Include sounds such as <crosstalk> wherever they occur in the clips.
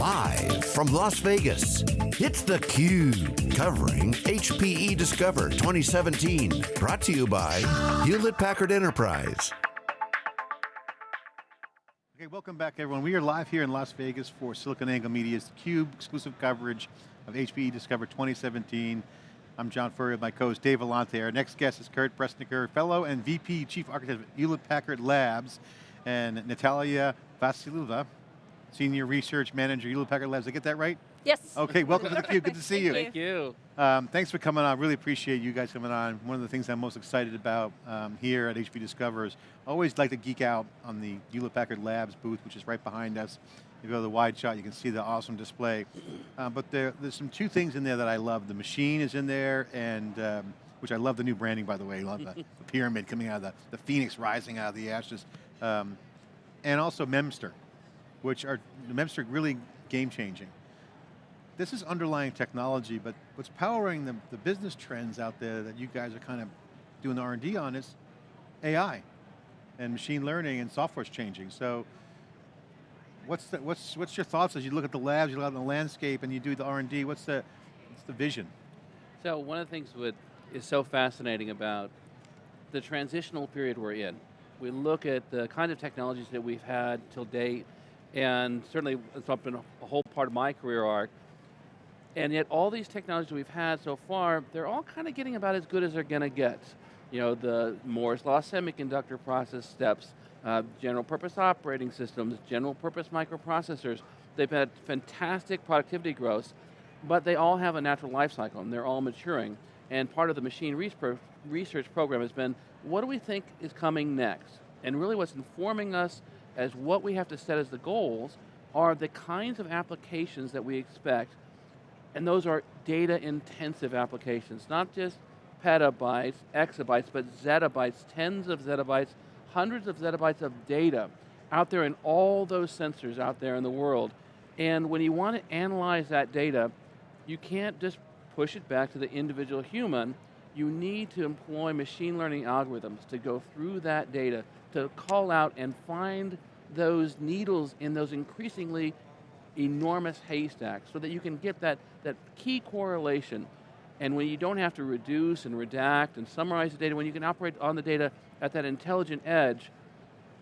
Live from Las Vegas, it's theCUBE, covering HPE Discover 2017. Brought to you by Hewlett Packard Enterprise. Okay, welcome back everyone. We are live here in Las Vegas for SiliconANGLE Media's CUBE exclusive coverage of HPE Discover 2017. I'm John Furrier with my co-host Dave Vellante. Our next guest is Kirk Bresniker, Fellow and VP Chief Architect of Hewlett Packard Labs, and Natalia Vassilieva, Senior Research Manager, Hewlett Packard Labs. Did I get that right? Yes. Okay, welcome to the Cube. Good to see you. Thank you. Um, thanks for coming on. Really appreciate you guys coming on. One of the things I'm most excited about um, here at HP Discover is I always like to geek out on the Hewlett Packard Labs booth, which is right behind us. If you go to the wide shot, you can see the awesome display. Uh, but there, there's some two things in there that I love. The machine is in there, and um, which I love the new branding, by the way. I love the, the pyramid coming out of the, the phoenix rising out of the ashes. Um, and also Memristor, which are, the Memristor really game changing. This is underlying technology, but what's powering the, the business trends out there that you guys are kind of doing the R&D on is AI and machine learning and software's changing. So what's, the, what's, what's your thoughts as you look at the labs, you look at the landscape and you do the R&D, what's the, what's the vision? So one of the things that is so fascinating about the transitional period we're in, we look at the kind of technologies that we've had till date, and certainly it's been a whole part of my career arc, and yet all these technologies we've had so far, they're all kind of getting about as good as they're going to get. You know, the Moore's Law semiconductor process steps, uh, general purpose operating systems, general purpose microprocessors. They've had fantastic productivity growth, but they all have a natural life cycle and they're all maturing. And part of the machine research program has been, what do we think is coming next? And really what's informing us as what we have to set as the goals are the kinds of applications that we expect, and those are data intensive applications, not just petabytes, exabytes, but zettabytes, tens of zettabytes, hundreds of zettabytes of data out there in all those sensors out there in the world. And when you want to analyze that data, you can't just push it back to the individual human, you need to employ machine learning algorithms to go through that data, to call out and find those needles in those increasingly enormous haystacks so that you can get that, that key correlation. And when you don't have to reduce and redact and summarize the data, when you can operate on the data at that intelligent edge,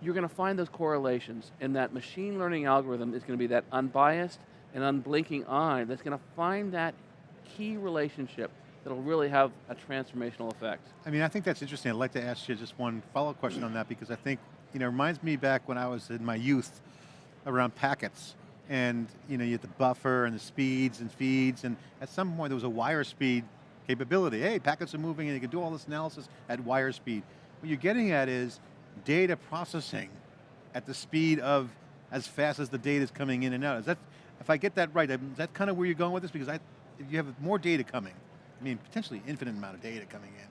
you're going to find those correlations. And that machine learning algorithm is going to be that unbiased and unblinking eye that's going to find that key relationship that'll really have a transformational effect. I mean, I think that's interesting. I'd like to ask you just one follow-up question on that because I think, you know, it reminds me back when I was in my youth around packets and you know, you have the buffer and the speeds and feeds, and at some point there was a wire speed capability. Hey, packets are moving and you can do all this analysis at wire speed. What you're getting at is data processing at the speed of as fast as the data is coming in and out. Is that, if I get that right, is that kind of where you're going with this? Because I, you have more data coming, I mean, potentially infinite amount of data coming in,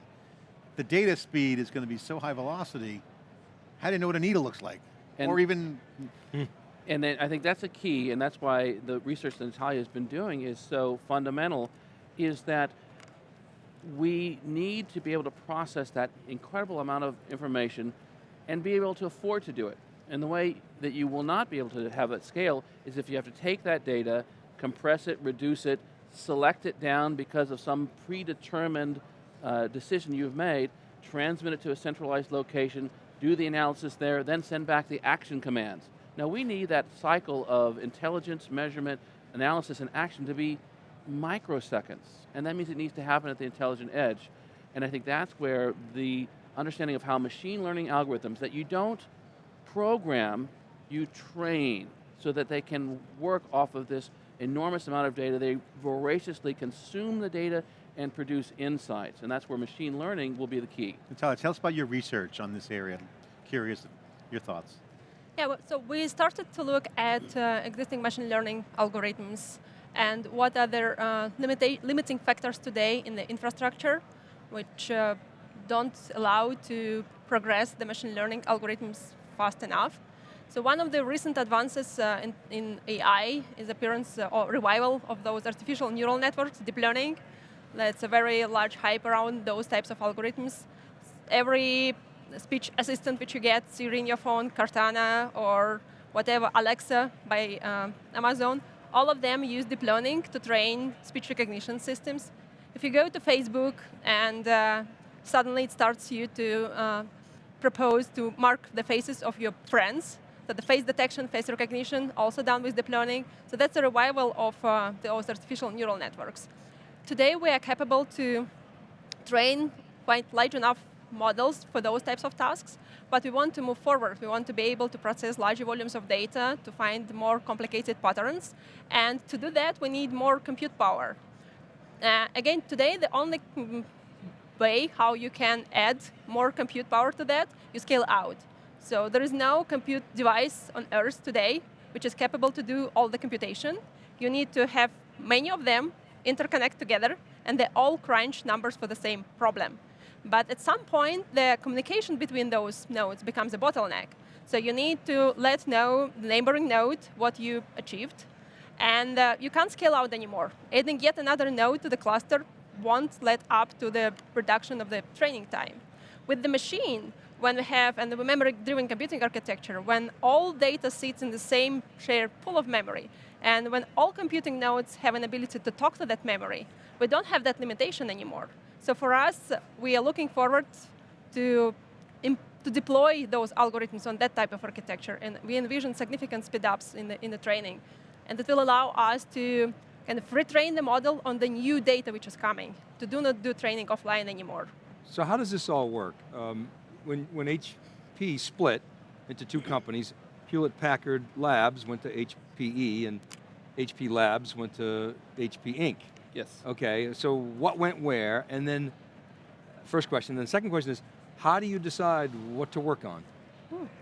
the data speed is going to be so high velocity, how do you know what a needle looks like? And or even, hmm. And then I think that's a key, and that's why the research that Natalia has been doing is so fundamental, is that we need to be able to process that incredible amount of information and be able to afford to do it. And the way that you will not be able to have that scale is if you have to take that data, compress it, reduce it, select it down because of some predetermined uh, decision you've made, transmit it to a centralized location, do the analysis there, then send back the action commands. Now we need that cycle of intelligence, measurement, analysis, and action to be microseconds. And that means it needs to happen at the intelligent edge. And I think that's where the understanding of how machine learning algorithms that you don't program, you train so that they can work off of this enormous amount of data. They voraciously consume the data and produce insights. And that's where machine learning will be the key. Natalia, tell us about your research on this area. I'm curious, your thoughts. Yeah, so we started to look at uh, existing machine learning algorithms and what are their uh, limiting factors today in the infrastructure, which uh, don't allow to progress the machine learning algorithms fast enough. So one of the recent advances uh, in, in, AI is appearance uh, or revival of those artificial neural networks, deep learning. That's a very large hype around those types of algorithms. Every speech assistant which you get, Siri in your phone, Cortana, or whatever, Alexa by uh, Amazon, All of them use deep learning to train speech recognition systems. If you go to Facebook and uh, suddenly it starts you to uh, propose to mark the faces of your friends, so the face detection, face recognition, also done with deep learning. So that's a revival of uh, those artificial neural networks. Today we are capable to train quite large enough models for those types of tasks, but we want to move forward. We want to be able to process large volumes of data to find more complicated patterns, and to do that we need more compute power. Uh, again, today the only way how you can add more compute power to that, you scale out. So there is no compute device on Earth today which is capable to do all the computation. You need to have many of them interconnect together, and they all crunch numbers for the same problem. But at some point, the communication between those nodes becomes a bottleneck. So you need to let know the neighboring node what you achieved, and uh, you can't scale out anymore. Adding yet another node to the cluster won't let up to the reduction of the training time. With the machine, when we have, and memory-driven computing architecture, when all data sits in the same shared pool of memory, and when all computing nodes have an ability to talk to that memory, we don't have that limitation anymore. So for us, we are looking forward to, to deploy those algorithms on that type of architecture, and we envision significant speedups in the, in the training. And it will allow us to kind of retrain the model on the new data which is coming, to do not do training offline anymore. So how does this all work? Um, when, when HP split into two companies, Hewlett-Packard Labs went to HPE and HP Labs went to HP Inc. Yes. Okay, so what went where? And then, first question, then the second question is, how do you decide what to work on?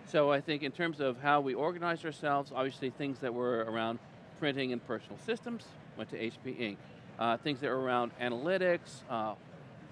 So I think in terms of how we organized ourselves, obviously things that were around printing and personal systems went to HP Inc. Uh, things that were around analytics, uh,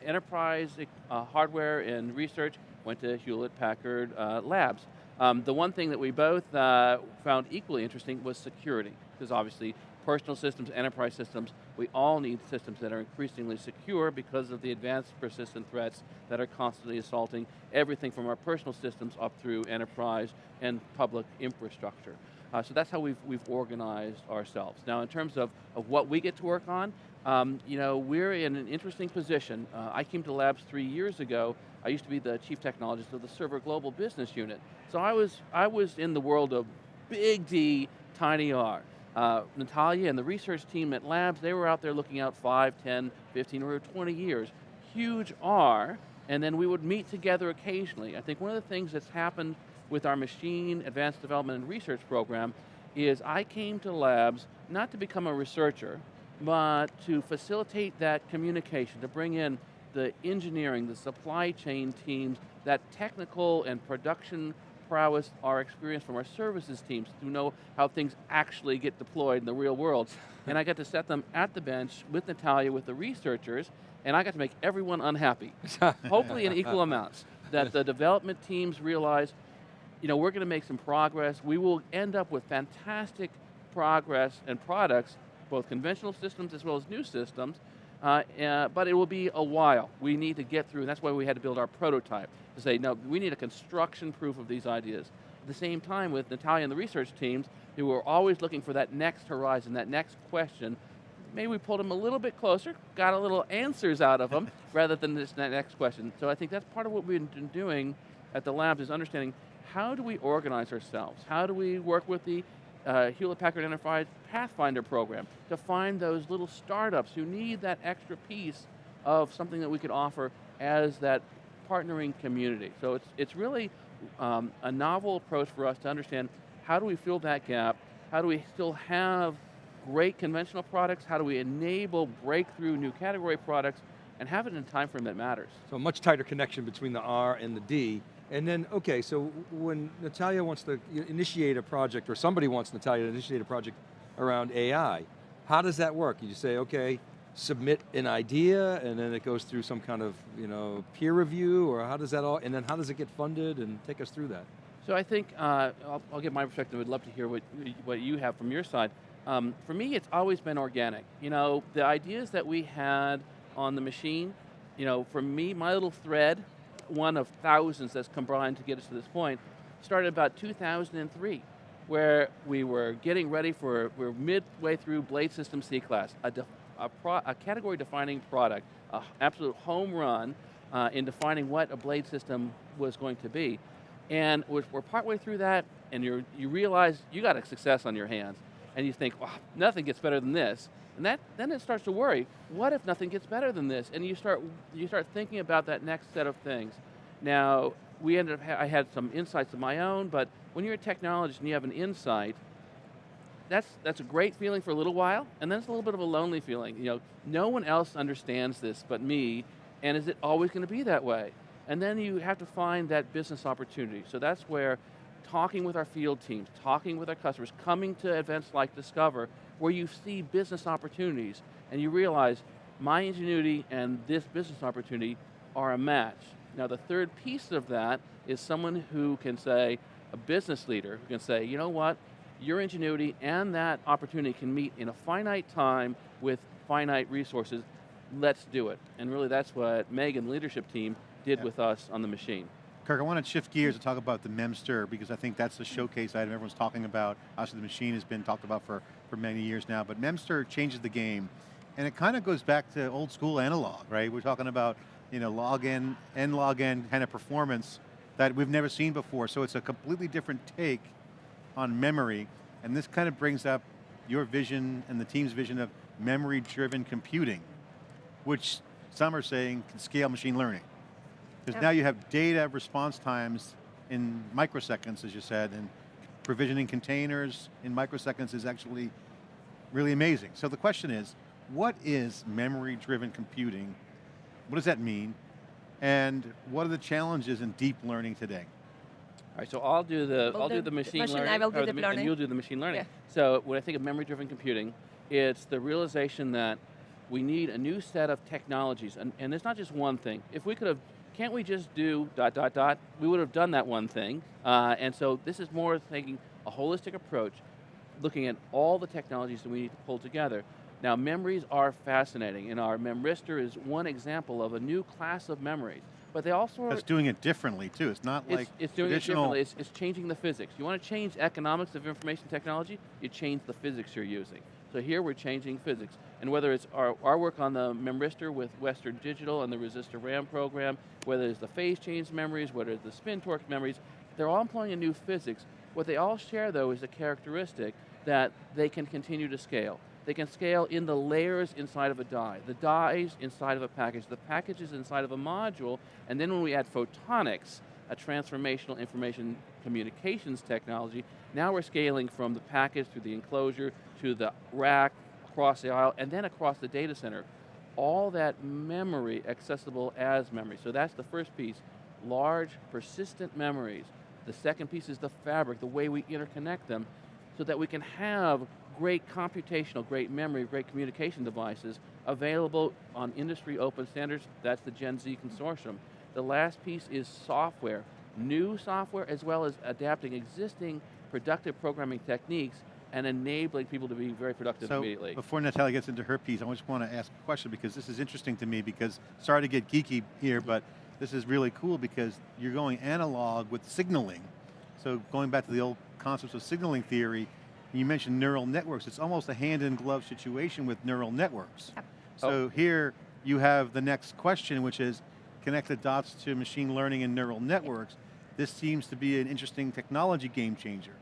enterprise uh, hardware and research went to Hewlett Packard uh, Labs. Um, the one thing that we both uh, found equally interesting was security, because obviously personal systems, enterprise systems, we all need systems that are increasingly secure because of the advanced persistent threats that are constantly assaulting everything from our personal systems up through enterprise and public infrastructure. Uh, so that's how we've, we've organized ourselves. Now in terms of, of what we get to work on, um, you know, we're in an interesting position. Uh, I came to Labs three years ago. I used to be the chief technologist of the Server Global Business Unit. So I was, I was in the world of big D, tiny R. Uh, Natalia and the research team at Labs, they were out there looking out 5, 10, 15, or 20 years. Huge R, and then we would meet together occasionally. I think one of the things that's happened with our machine advanced development and research program is I came to Labs not to become a researcher, but to facilitate that communication, to bring in the engineering, the supply chain teams, that technical and production prowess, our experience from our services teams to know how things actually get deployed in the real world. <laughs> and I got to set them at the bench with Natalia, with the researchers, and I got to make everyone unhappy. <laughs> Hopefully in equal amounts. That the development teams realize, you know, we're going to make some progress. We will end up with fantastic progress and products both conventional systems as well as new systems, uh, uh, but it will be a while. We need to get through, and that's why we had to build our prototype, to say, no, we need a construction proof of these ideas. At the same time with Natalia and the research teams, who were always looking for that next horizon, that next question, maybe we pulled them a little bit closer, got a little answers out of them, <laughs> rather than this next question. So I think that's part of what we've been doing at the labs is understanding how do we organize ourselves? How do we work with the uh, Hewlett-Packard Enterprise Pathfinder program to find those little startups who need that extra piece of something that we could offer as that partnering community. So it's, it's really um, a novel approach for us to understand how do we fill that gap, how do we still have great conventional products, how do we enable breakthrough new category products, and have it in a time frame that matters. So a much tighter connection between the R and the D and then, okay, so when Natalia wants to initiate a project, or somebody wants Natalia to initiate a project around AI, how does that work? You say, okay, submit an idea, and then it goes through some kind of you know, peer review, or how does that all, and then how does it get funded, and take us through that. So I think, uh, I'll, I'll give my perspective, I'd love to hear what, what you have from your side. Um, for me, it's always been organic. You know, the ideas that we had on the machine, you know, for me, my little thread one of thousands that's combined to get us to this point, started about 2003. where we were getting ready for, we are midway through Blade System C-Class, a, a, a category defining product, an absolute home run uh, in defining what a Blade system was going to be. And we're, we're partway through that, and you you realize you got a success on your hands, and you think, wow, nothing gets better than this. And that, then it starts to worry, what if nothing gets better than this? And you start, you start thinking about that next set of things. Now, we ended up, I had some insights of my own, but when you're a technologist and you have an insight, that's, that's a great feeling for a little while, and then it's a little bit of a lonely feeling. You know, no one else understands this but me, and is it always going to be that way? And then you have to find that business opportunity. So that's where talking with our field teams, talking with our customers, coming to events like Discover, where you see business opportunities, and you realize my ingenuity and this business opportunity are a match. Now the third piece of that is someone who can say, a business leader who can say, you know what, your ingenuity and that opportunity can meet in a finite time with finite resources, let's do it. And really that's what Meg and the leadership team did with us on the machine. Kirk, I want to shift gears and talk about the Memristor because I think that's the showcase item everyone's talking about. Obviously the machine has been talked about for, for many years now, but Memristor changes the game. And it kind of goes back to old school analog, right? We're talking about you know, log in, n log n kind of performance that we've never seen before. So it's a completely different take on memory. And this kind of brings up your vision and the team's vision of memory-driven computing, which some are saying can scale machine learning. Because yep. now you have data response times in microseconds, as you said, and provisioning containers in microseconds is actually really amazing. So the question is, what is memory-driven computing? What does that mean? And what are the challenges in deep learning today? All right, so I'll do the I'll do the machine, machine learning, I will do the learning. and you'll do the machine learning. Yeah. So when I think of memory-driven computing, it's the realization that we need a new set of technologies, and, and it's not just one thing. If we could have can't we just do dot, dot, dot? We would have done that one thing. Uh, and so this is more taking a holistic approach, looking at all the technologies that we need to pull together. Now memories are fascinating, and our Memristor is one example of a new class of memories. But they also That's doing it differently too. It's not it's, like It's doing it differently. It's, it's changing the physics. You want to change economics of information technology, you change the physics you're using. So here we're changing physics. And whether it's our, our work on the Memristor with Western Digital and the Resistive RAM program, whether it's the phase change memories, whether it's the spin torque memories, they're all employing a new physics. What they all share though is a characteristic that they can continue to scale. They can scale in the layers inside of a die, the dies inside of a package, the packages inside of a module, and then when we add photonics, a transformational information communications technology, now we're scaling from the package through the enclosure to the rack, across the aisle, and then across the data center. All that memory accessible as memory. So that's the first piece, large, persistent memories. The second piece is the fabric, the way we interconnect them, so that we can have great computational, great memory, great communication devices available on industry open standards. That's the Gen Z consortium. The last piece is software. New software as well as adapting existing productive programming techniques and enabling people to be very productive so immediately. before Natalia gets into her piece, I just want to ask a question because this is interesting to me because, sorry to get geeky here, but this is really cool because you're going analog with signaling. So going back to the old concepts of signaling theory, you mentioned neural networks. It's almost a hand-in-glove situation with neural networks. Yep. So oh. here you have the next question, which is connect the dots to machine learning and neural networks. This seems to be an interesting technology game changer.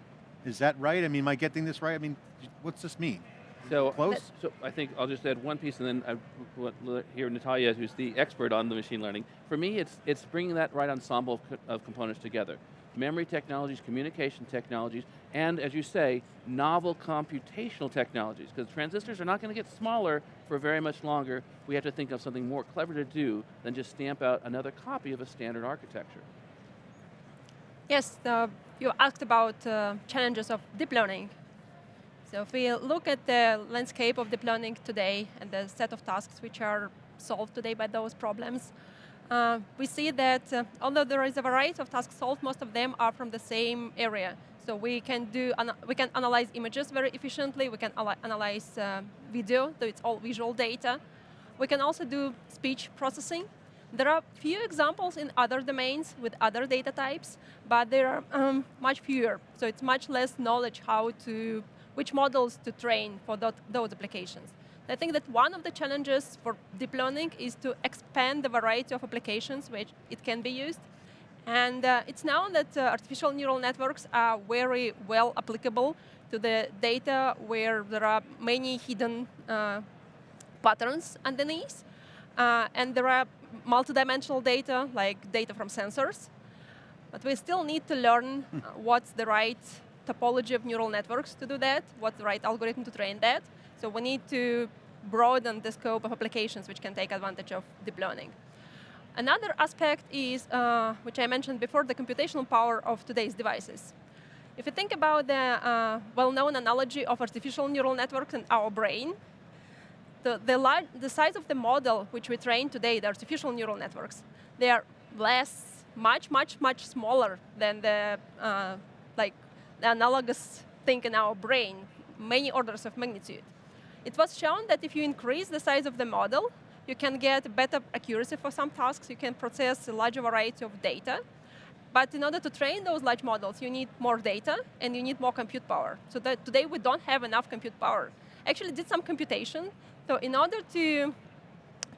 Is that right? I mean, am I getting this right? I mean, what's this mean? So, uh, Close? so I think I'll just add one piece and then I hear Natalia, who's the expert on the machine learning. For me, it's, it's bringing that right ensemble of, of components together. Memory technologies, communication technologies, and as you say, novel computational technologies, because transistors are not going to get smaller for very much longer. We have to think of something more clever to do than just stamp out another copy of a standard architecture. Yes, you asked about uh, challenges of deep learning. So if we look at the landscape of deep learning today and the set of tasks which are solved today by those problems, uh, we see that uh, although there is a variety of tasks solved, most of them are from the same area. So we can do we can analyze images very efficiently. We can analyze uh, video, so it's all visual data. We can also do speech processing. There are few examples in other domains with other data types, but there are um, much fewer. So it's much less knowledge how to, which models to train for those applications. I think that one of the challenges for deep learning is to expand the variety of applications which it can be used. And uh, it's known that uh, artificial neural networks are very well applicable to the data where there are many hidden uh, patterns underneath. Uh, and there are multidimensional data, like data from sensors. But we still need to learn uh, what's the right topology of neural networks to do that, what's the right algorithm to train that. So we need to broaden the scope of applications which can take advantage of deep learning. Another aspect is, uh, which I mentioned before, the computational power of today's devices. If you think about the uh, well-known analogy of artificial neural networks and our brain, the, the, the, size of the model which we train today, the artificial neural networks, they are less, much, much, much smaller than the, uh, like, the analogous thing in our brain, many orders of magnitude. It was shown that if you increase the size of the model, you can get better accuracy for some tasks, you can process a larger variety of data. But in order to train those large models, you need more data and you need more compute power. So that today we don't have enough compute power. Actually did some computation. So in order to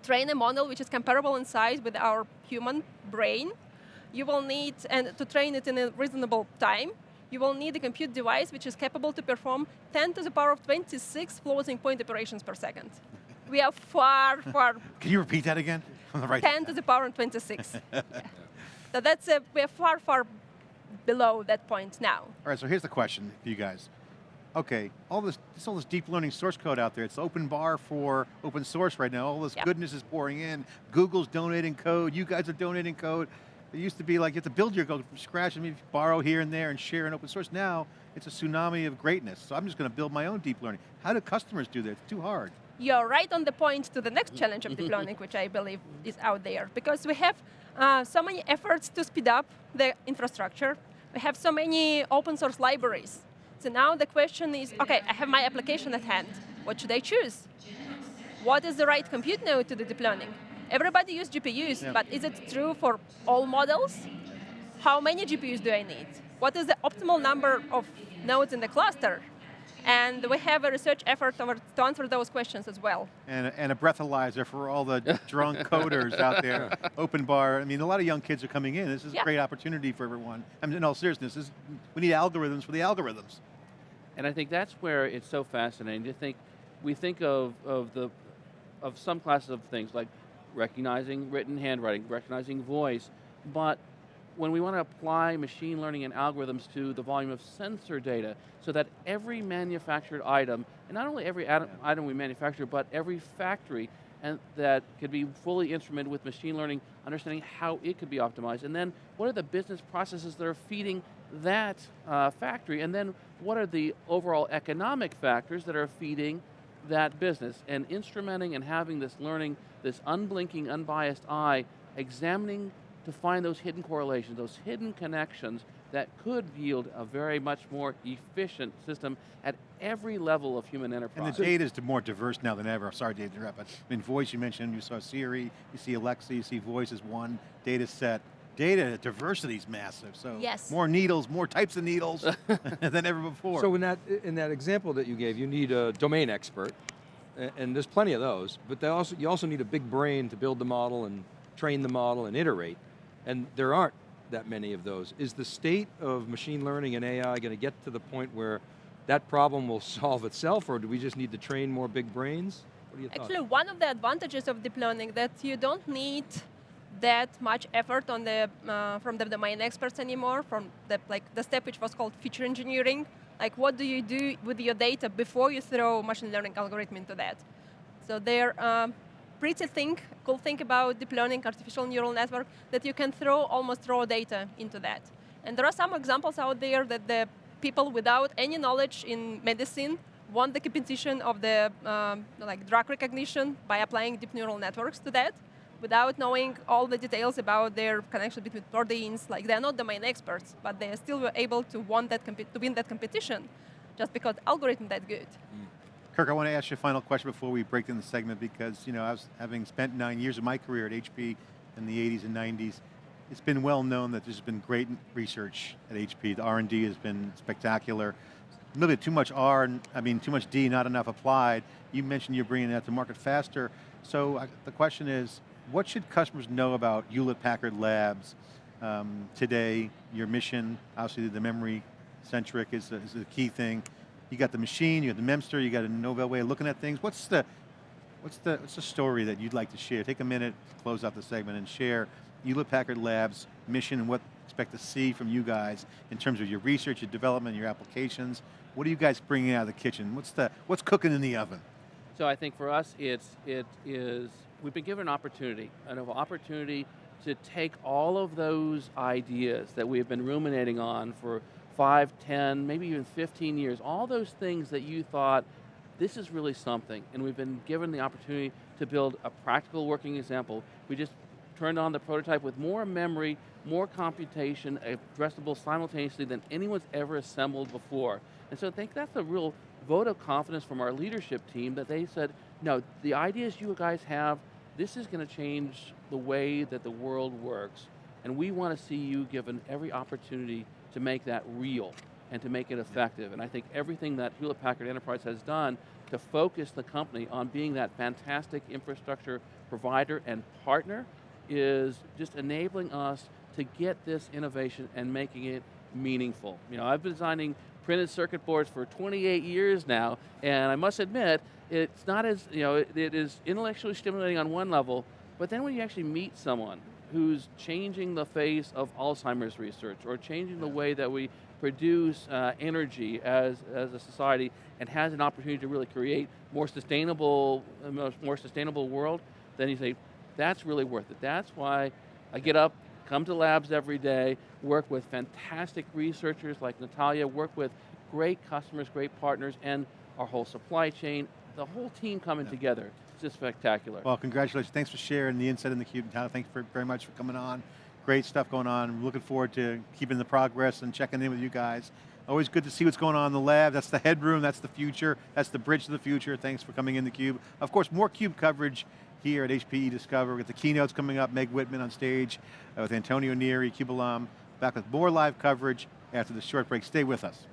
train a model which is comparable in size with our human brain, you will need, and to train it in a reasonable time, you will need a compute device which is capable to perform 10 to the power of 26 floating point operations per second. we are far, far... <laughs> Can you repeat that again? <laughs> From the right 10 to the power of 26. <laughs> yeah. So that's, a, we are far, far below that point now. All right, so here's the question for you guys. Okay, all this, all this deep learning source code out there, it's open bar for open source right now. All this goodness is pouring in. Google's donating code, you guys are donating code. It used to be like you have to build your code from scratch and maybe borrow here and there and share in open source. Now, it's a tsunami of greatness. So I'm just going to build my own deep learning. How do customers do that? It's too hard. You're right on the point to the next challenge of <laughs> deep learning, which I believe is out there. Because we have uh, so many efforts to speed up the infrastructure. We have so many open source libraries. So now the question is, okay, I have my application at hand. What should I choose? What is the right compute node to the deep learning? Everybody uses GPUs, yeah. but is it true for all models? How many GPUs do I need? What is the optimal number of nodes in the cluster? And we have a research effort over to answer those questions as well. And, and a breathalyzer for all the <laughs> drunk coders out there. Open bar, I mean, a lot of young kids are coming in. This is yeah. a great opportunity for everyone. I mean, in all seriousness, this, we need algorithms for the algorithms. And I think that's where it's so fascinating to think, we think of, of, the, of some classes of things like recognizing written handwriting, recognizing voice, but when we want to apply machine learning and algorithms to the volume of sensor data, so that every manufactured item, and not only every item we manufacture, but every factory, and that could be fully instrumented with machine learning, understanding how it could be optimized, and then what are the business processes that are feeding that uh, factory, and then what are the overall economic factors that are feeding that business, and instrumenting and having this learning this unblinking, unbiased eye, examining to find those hidden correlations, those hidden connections that could yield a very much more efficient system at every level of human enterprise. And the data is more diverse now than ever. Sorry to interrupt, but I mean, voice you mentioned, you saw Siri, you see Alexa, you see voice as one data set. Data diversity is massive, so yes. more needles, more types of needles <laughs> <laughs> than ever before. So in that, in that example that you gave, you need a domain expert, and there's plenty of those, but they also, you also need a big brain to build the model and train the model and iterate, and there aren't that many of those. Is the state of machine learning and AI going to get to the point where that problem will <laughs> solve itself, or do we just need to train more big brains? Actually, one of the advantages of deep learning that you don't need that much effort on the, uh, from the domain experts anymore, from the, like, the step which was called feature engineering, like what do you do with your data before you throw machine learning algorithm into that? So they're um, pretty cool thing about deep learning artificial neural network that you can throw almost raw data into that. And there are some examples out there that the people without any knowledge in medicine won the competition of the um, like drug recognition by applying deep neural networks to that without knowing all the details about their connection between proteins. Like they're not domain experts, but they still were able to, won that to win that competition just because algorithm that good. Mm. Kirk, I want to ask you a final question before we break in the segment because you know I was having spent nine years of my career at HP in the 80s and 90s. It's been well known that there's been great research at HP. The R&D has been spectacular. Maybe too much R, I mean too much D, not enough applied. You mentioned you're bringing that to market faster. So uh, the question is, what should customers know about Hewlett-Packard Labs um, today? Your mission, obviously the memory centric is, is the key thing. You got the machine, you got the Memristor, you got a novel way of looking at things. What's the, what's the, what's the story that you'd like to share? Take a minute close out the segment and share Hewlett-Packard Labs mission and what expect to see from you guys in terms of your research, your development, your applications. What are you guys bringing out of the kitchen? What's, the, what's cooking in the oven? So I think for us, it's, it is, we've been given an opportunity, an opportunity to take all of those ideas that we've been ruminating on for five, 10, maybe even 15 years, all those things that you thought, this is really something, and we've been given the opportunity to build a practical working example. We just turned on the prototype with more memory, more computation, addressable simultaneously than anyone's ever assembled before. And so I think that's a real vote of confidence from our leadership team that they said, no, the ideas you guys have, this is going to change the way that the world works, and we want to see you given every opportunity to make that real and to make it effective. And I think everything that Hewlett Packard Enterprise has done to focus the company on being that fantastic infrastructure provider and partner is just enabling us to get this innovation and making it meaningful. You know, I've been designing printed circuit boards for 28 years now, and I must admit, it's not as, you know, it, it is intellectually stimulating on one level, but then when you actually meet someone who's changing the face of Alzheimer's research or changing the way that we produce uh, energy as, as a society and has an opportunity to really create more sustainable, more sustainable world, then you say, that's really worth it. That's why I get up, come to labs every day, work with fantastic researchers like Natalia, work with great customers, great partners, and our whole supply chain, the whole team coming yeah. together just spectacular. Well, congratulations. Thanks for sharing the insight in the cube. Thank you for, very much for coming on. Great stuff going on. Looking forward to keeping the progress and checking in with you guys. Always good to see what's going on in the lab. That's the headroom, that's the future, that's the bridge to the future. Thanks for coming in the cube. Of course, more CUBE coverage here at HPE Discover. We've got the keynotes coming up, Meg Whitman on stage uh, with Antonio Neri, CUBE alum. Back with more live coverage after the short break. Stay with us.